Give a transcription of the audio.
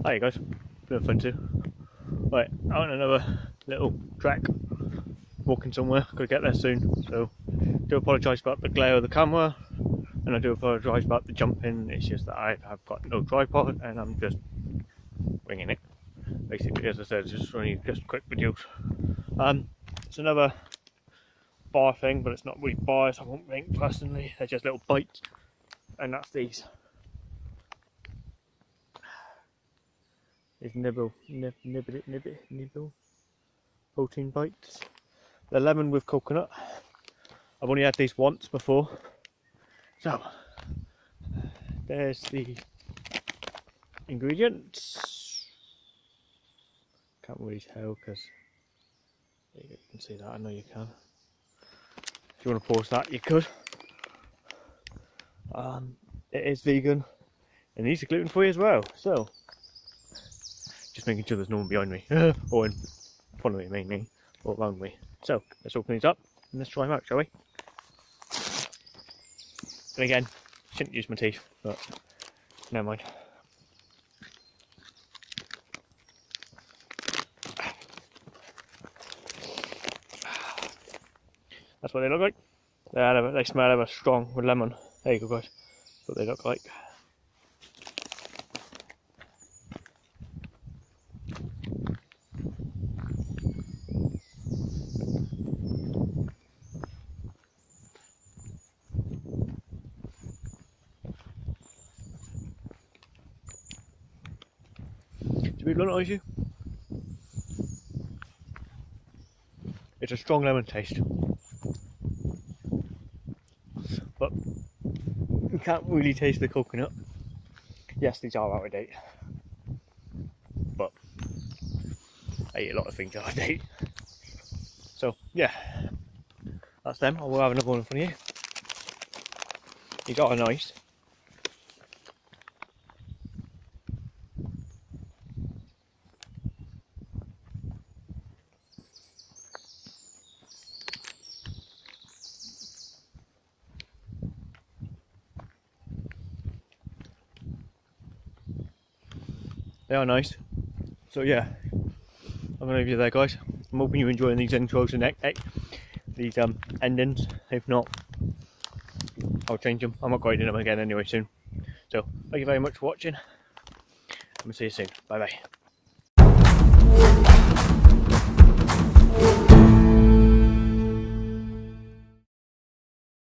Hi guys, bit of fun too. Right, out on another little track, walking somewhere, gotta get there soon. So, do apologise about the glare of the camera, and I do apologise about the jumping. It's just that I have got no tripod and I'm just winging it. Basically, as I said, it's just only just quick videos. Um, it's another bar thing, but it's not really bars. I won't think personally. They're just little bites, and that's these. These nibble, nib, nibble, nibble, nibble, protein bites. They're lemon with coconut. I've only had these once before. So, there's the ingredients. Can't really tell because you can see that, I know you can. If you want to pause that, you could. Um, it is vegan and these are gluten free as well, so just making sure there's no one behind me or in front of me, mainly, or around me. So let's open these up and let's try them out, shall we? And again, shouldn't use my teeth, but never mind. That's what they look like. They, they smell ever strong with lemon. There you go guys. That's what they look like. It's a strong lemon taste. But you can't really taste the coconut. Yes, these are out of date. But I eat a lot of things out of date. So yeah, that's them. I will have another one in front of you. These are nice. They are nice. So yeah, I'm gonna leave you there, guys. I'm hoping you're enjoying these intros and these um, endings. If not, I'll change them. I'm upgrading them again anyway soon. So thank you very much for watching. I'm gonna see you soon. Bye bye.